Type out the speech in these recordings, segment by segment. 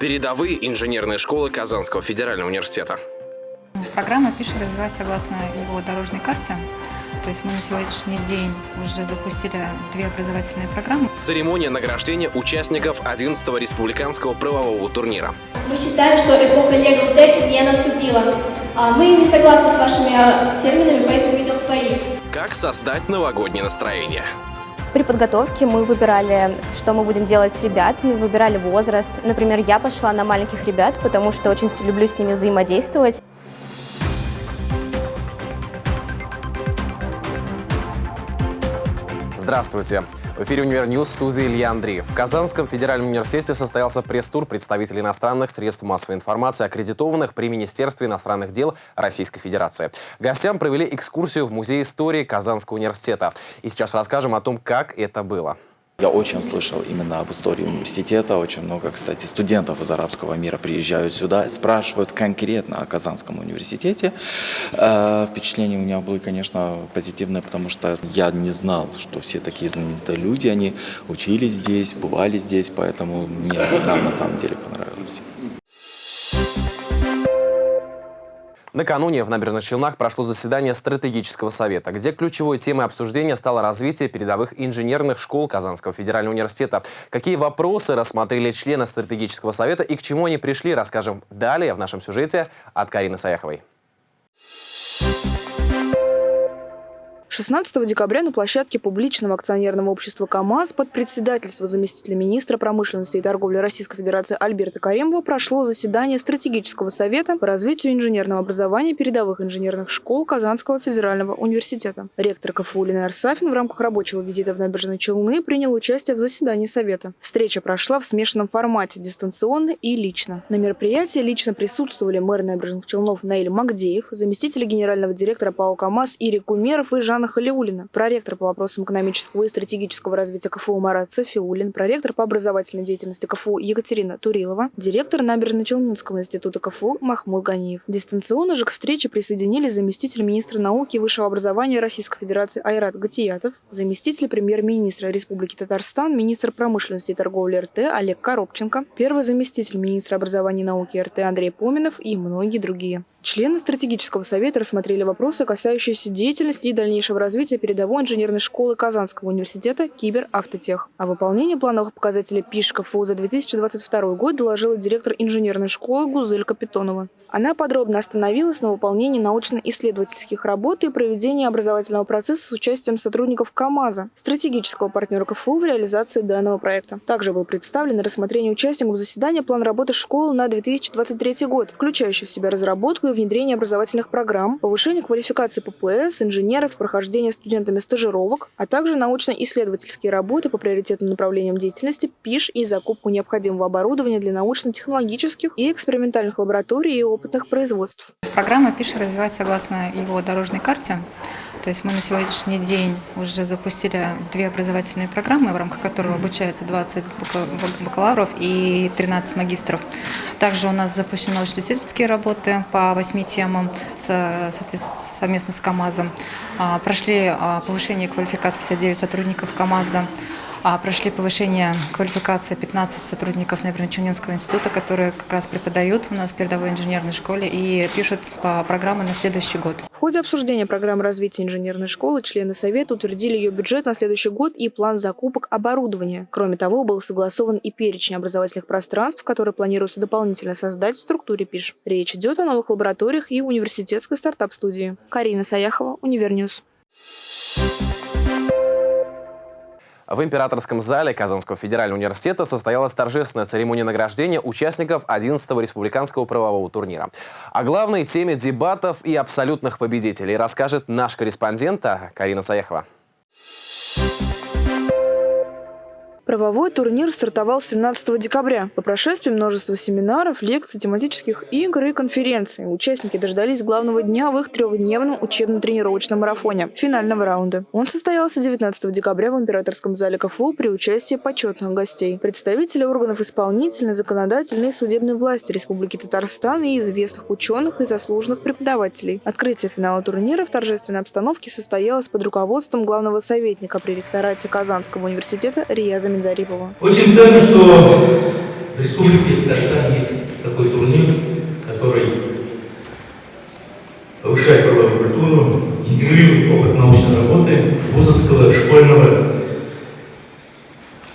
Передовые инженерные школы Казанского федерального университета. Программа «Пиши» развивается согласно его дорожной карте. То есть мы на сегодняшний день уже запустили две образовательные программы. Церемония награждения участников 11-го республиканского правового турнира. Мы считаем, что эпоха Legal Tech не наступила. А Мы не согласны с вашими терминами, поэтому видел свои. Как создать новогоднее настроение? При подготовке мы выбирали, что мы будем делать с ребятами, выбирали возраст. Например, я пошла на маленьких ребят, потому что очень люблю с ними взаимодействовать. Здравствуйте! В эфире «Univer News» в студии Илья Андреев. В Казанском федеральном университете состоялся пресс-тур представителей иностранных средств массовой информации, аккредитованных при Министерстве иностранных дел Российской Федерации. Гостям провели экскурсию в Музей истории Казанского университета. И сейчас расскажем о том, как это было. Я очень слышал именно об истории университета. Очень много, кстати, студентов из арабского мира приезжают сюда, спрашивают конкретно о Казанском университете. Э, впечатление у меня было, конечно, позитивное, потому что я не знал, что все такие знаменитые люди, они учились здесь, бывали здесь, поэтому мне нам на самом деле понравилось. Накануне в Набережных Челнах прошло заседание стратегического совета, где ключевой темой обсуждения стало развитие передовых инженерных школ Казанского федерального университета. Какие вопросы рассмотрели члены стратегического совета и к чему они пришли, расскажем далее в нашем сюжете от Карины Саяховой. 16 декабря на площадке публичного акционерного общества КАМАЗ под председательство заместителя министра промышленности и торговли Российской Федерации Альберта Каремова прошло заседание стратегического совета по развитию инженерного образования передовых инженерных школ Казанского федерального университета. Ректор КФУ Лина Арсафин в рамках рабочего визита в Набережные Челны принял участие в заседании совета. Встреча прошла в смешанном формате, дистанционно и лично. На мероприятии лично присутствовали мэр Набережных Челнов Наиль Магдеев, заместители генерального директора ПАО КАМАЗ Ирик Кумеров и Жан Жанна Халиулина, проректор по вопросам экономического и стратегического развития КФУ Марат Софиулин, проректор по образовательной деятельности КФУ Екатерина Турилова, директор Набережно-Челнинского института КФУ Махмуд Ганиев. Дистанционно же к встрече присоединились заместитель министра науки и высшего образования Российской Федерации Айрат Гатиятов, заместитель премьер-министра Республики Татарстан, министр промышленности и торговли РТ Олег Коробченко, первый заместитель министра образования и науки РТ Андрей Поминов и многие другие. Члены стратегического совета рассмотрели вопросы, касающиеся деятельности и дальнейшего развития передовой инженерной школы Казанского университета «Киберавтотех». О выполнении плановых показателей ПИШ КФУ за 2022 год доложила директор инженерной школы Гузель Капитонова. Она подробно остановилась на выполнении научно-исследовательских работ и проведении образовательного процесса с участием сотрудников КАМАЗа, стратегического партнера КФУ в реализации данного проекта. Также был представлен рассмотрение участников заседания план работы школы на 2023 год, включающий в себя разработку и внедрение образовательных программ, повышение квалификации ППС, инженеров, прохождение студентами стажировок, а также научно-исследовательские работы по приоритетным направлениям деятельности, ПИШ и закупку необходимого оборудования для научно-технологических и экспериментальных лабораторий и опытных производств. Программа «Пиши» развивается согласно его дорожной карте. То есть мы на сегодняшний день уже запустили две образовательные программы, в рамках которых обучается 20 бакалавров и 13 магистров. Также у нас запущены научно-исследовательские работы по восьми темам совместно с КАМАЗом. А, прошли а, повышение квалификации 59 сотрудников КАМАЗа. А, прошли повышение квалификации 15 сотрудников Набережно-Челнинского института, которые как раз преподают у нас в передовой инженерной школе и пишут по программе на следующий год. В ходе обсуждения программы развития инженерной школы члены Совета утвердили ее бюджет на следующий год и план закупок оборудования. Кроме того, был согласован и перечень образовательных пространств, которые планируется дополнительно создать в структуре ПИШ. Речь идет о новых лабораториях и университетской стартап-студии. Карина Саяхова, Univer News. В императорском зале Казанского федерального университета состоялась торжественная церемония награждения участников 11-го республиканского правового турнира. О главной теме дебатов и абсолютных победителей расскажет наш корреспондент Карина Саяхова. Правовой турнир стартовал 17 декабря. По прошествии множества семинаров, лекций, тематических игр и конференций участники дождались главного дня в их трехдневном учебно-тренировочном марафоне – финального раунда. Он состоялся 19 декабря в Императорском зале КФУ при участии почетных гостей. Представители органов исполнительной, законодательной и судебной власти Республики Татарстан и известных ученых и заслуженных преподавателей. Открытие финала турнира в торжественной обстановке состоялось под руководством главного советника при ректорате Казанского университета Рияза Зарипова. Очень ценно, что в Республике Татарстан такой турнир, который повышает правовую культуру, интегрирует опыт научной работы вузовского школьного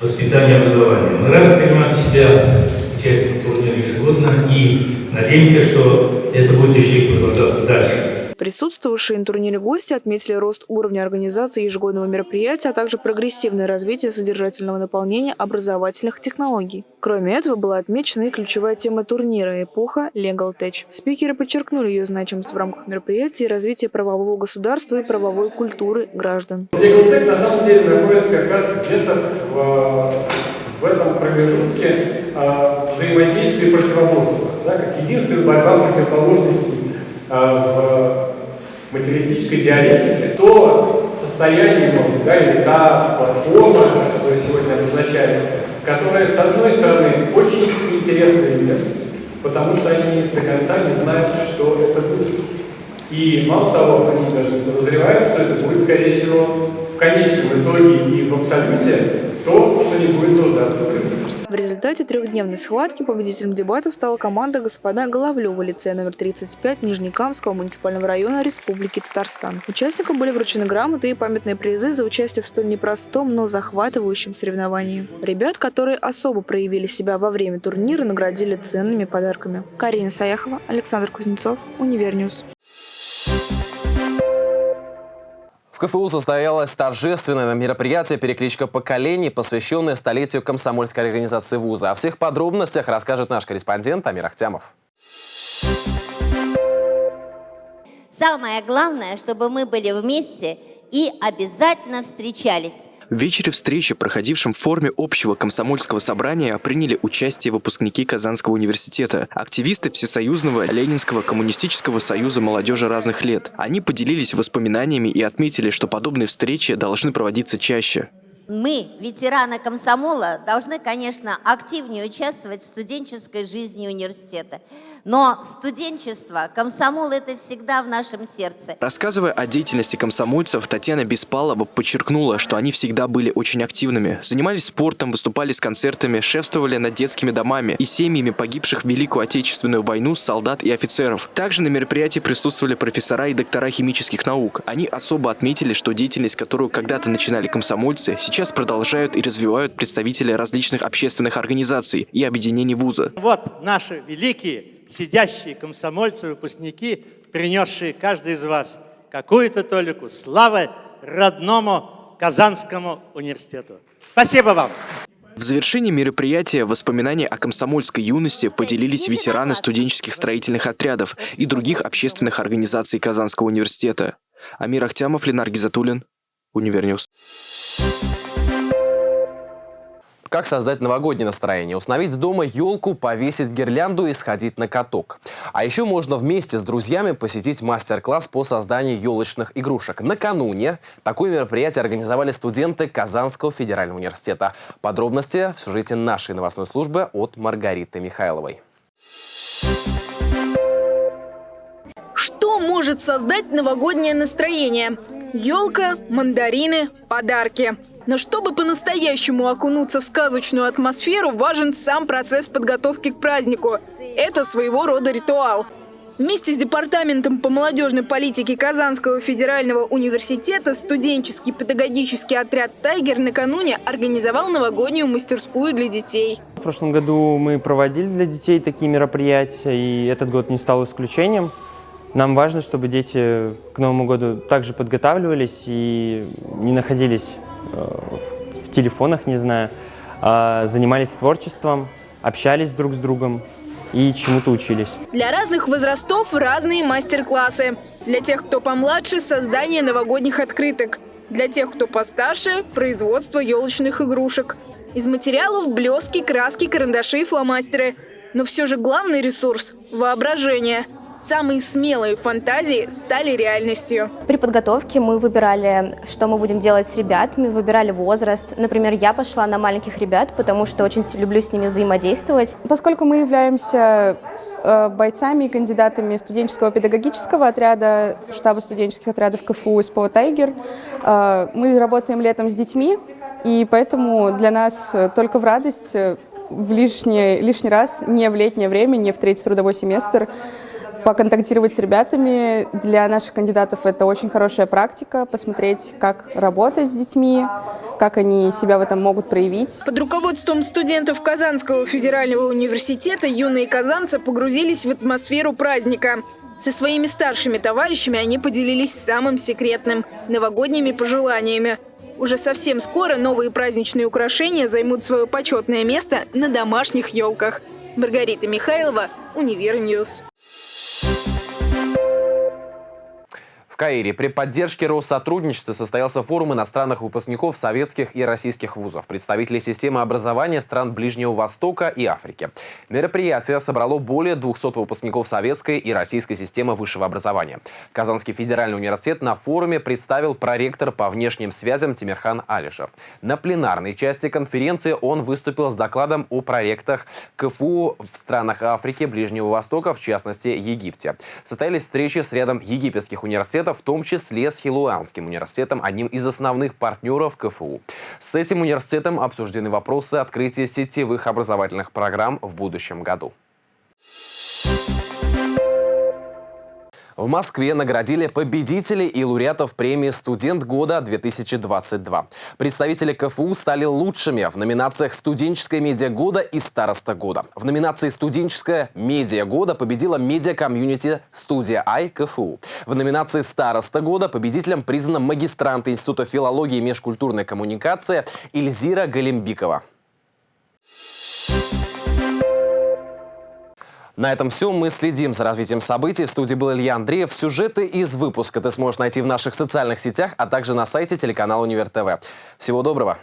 воспитания и образования. Мы рады принимать себя участие в турнире ежегодно и надеемся, что это будет еще и продолжаться дальше. Присутствовавшие на турнире гости отметили рост уровня организации ежегодного мероприятия, а также прогрессивное развитие содержательного наполнения образовательных технологий. Кроме этого, была отмечена и ключевая тема турнира – эпоха Legal Tech. Спикеры подчеркнули ее значимость в рамках мероприятия и развития правового государства и правовой культуры граждан. Legal Tech на самом деле находится как раз где-то в, в этом промежутке э, взаимодействия и противоборства, да, как единственная борьба противоположностей э, в материалистической диалектике, то состояние, может, или та платформа, которую сегодня обозначаем, которая, с одной стороны, очень интересная людям, потому что они до конца не знают, что это будет. И мало того, они даже не подозревают, что это будет, скорее всего, в конечном итоге и в абсолюте то, что не будет нуждаться в рынке. В результате трехдневной схватки победителем дебатов стала команда «Господа Головлевы» лицея номер 35 Нижнекамского муниципального района Республики Татарстан. Участникам были вручены грамоты и памятные призы за участие в столь непростом, но захватывающем соревновании. Ребят, которые особо проявили себя во время турнира, наградили ценными подарками. Карина Саяхова, Александр Кузнецов, Univer News. КФУ состоялось торжественное мероприятие «Перекличка поколений», посвященное столетию комсомольской организации вуза. О всех подробностях расскажет наш корреспондент Амир Ахтямов. Самое главное, чтобы мы были вместе и обязательно встречались. В вечере встречи, проходившем в форме общего комсомольского собрания, приняли участие выпускники Казанского университета, активисты Всесоюзного Ленинского коммунистического союза молодежи разных лет. Они поделились воспоминаниями и отметили, что подобные встречи должны проводиться чаще. Мы, ветераны комсомола, должны, конечно, активнее участвовать в студенческой жизни университета. Но студенчество, комсомол – это всегда в нашем сердце. Рассказывая о деятельности комсомольцев, Татьяна Беспалова подчеркнула, что они всегда были очень активными. Занимались спортом, выступали с концертами, шефствовали над детскими домами и семьями погибших в Великую Отечественную войну солдат и офицеров. Также на мероприятии присутствовали профессора и доктора химических наук. Они особо отметили, что деятельность, которую когда-то начинали комсомольцы, сейчас продолжают и развивают представители различных общественных организаций и объединений вуза. Вот наши великие сидящие комсомольцы, выпускники, принесшие каждый из вас какую-то толику славы родному Казанскому университету. Спасибо вам! В завершении мероприятия воспоминаниями о комсомольской юности поделились ветераны студенческих строительных отрядов и других общественных организаций Казанского университета. Амир Ахтямов, Ленар Гизатуллин, Univer News. Как создать новогоднее настроение? Установить дома елку, повесить гирлянду и сходить на каток. А еще можно вместе с друзьями посетить мастер-класс по созданию елочных игрушек. Накануне такое мероприятие организовали студенты Казанского федерального университета. Подробности в сюжете нашей новостной службы от Маргариты Михайловой. Что может создать новогоднее настроение? Елка, мандарины, подарки – но чтобы по-настоящему окунуться в сказочную атмосферу, важен сам процесс подготовки к празднику. Это своего рода ритуал. Вместе с Департаментом по молодежной политике Казанского федерального университета студенческий педагогический отряд «Тайгер» накануне организовал новогоднюю мастерскую для детей. В прошлом году мы проводили для детей такие мероприятия, и этот год не стал исключением. Нам важно, чтобы дети к Новому году также подготавливались и не находились в телефонах, не знаю, а, занимались творчеством, общались друг с другом и чему-то учились. Для разных возрастов разные мастер-классы. Для тех, кто помладше – создание новогодних открыток. Для тех, кто постарше – производство елочных игрушек. Из материалов – блески, краски, карандаши и фломастеры. Но все же главный ресурс – воображение – Самые смелые фантазии стали реальностью. При подготовке мы выбирали, что мы будем делать с ребятами, выбирали возраст. Например, я пошла на маленьких ребят, потому что очень люблю с ними взаимодействовать. Поскольку мы являемся э, бойцами и кандидатами студенческого педагогического отряда, штаба студенческих отрядов КФУ СПО «Тайгер». Э, мы работаем летом с детьми, и поэтому для нас только в радость в лишний, лишний раз, не в летнее время, не в третий трудовой семестр, поконтактировать с ребятами. Для наших кандидатов это очень хорошая практика, посмотреть, как работать с детьми, как они себя в этом могут проявить. Под руководством студентов Казанского федерального университета юные казанцы погрузились в атмосферу праздника. Со своими старшими товарищами они поделились самым секретным – новогодними пожеланиями. Уже совсем скоро новые праздничные украшения займут свое почетное место на домашних елках. Маргарита Михайлова, Univer News. В Каире при поддержке Россотрудничества состоялся форум иностранных выпускников советских и российских вузов, представителей системы образования стран Ближнего Востока и Африки. Мероприятие собрало более 200 выпускников советской и российской системы высшего образования. Казанский федеральный университет на форуме представил проректор по внешним связям Тимирхан Алишев. На пленарной части конференции он выступил с докладом о проектах КФУ в странах Африки, Ближнего Востока, в частности Египте. Состоялись встречи с рядом египетских университетов, в том числе с Хилуанским университетом, одним из основных партнеров КФУ. С этим университетом обсуждены вопросы открытия сетевых образовательных программ в будущем году. В Москве наградили победителей и лауреатов премии «Студент года-2022». Представители КФУ стали лучшими в номинациях «Студенческая медиа года» и «Староста года». В номинации «Студенческая медиа года» победила медиа-комьюнити «Студия Ай» КФУ. В номинации «Староста года» победителем признана магистрант Института филологии и межкультурной коммуникации Ильзира Галимбикова. На этом все. Мы следим за развитием событий. В студии был Илья Андреев. Сюжеты из выпуска ты сможешь найти в наших социальных сетях, а также на сайте телеканала Универ ТВ. Всего доброго!